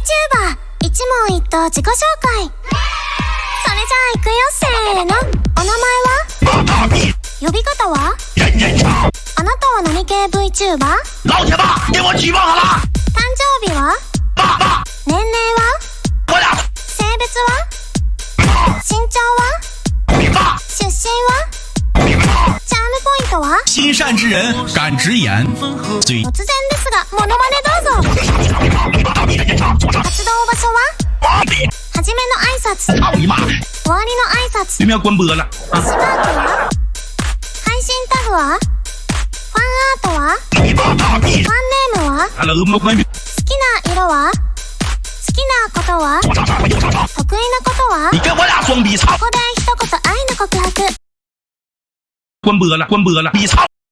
VTuber 一問一答自己紹介。それじゃあ行くよせーの。お名前は？呼び方は？あなたは何系 VTuber? 誕生日は？年齢は？性別は？身長は？爸出身は？チャームポイントは？心善之人敢直言，最突然ですが、モノマネどうぞ拶。操你妈！終わりの挨拶。对面关播了。スマートは配信タグは？ファンアートは！ファンネームは？好きな色は？好きなことは？得意なことは！ここで一言愛の告白！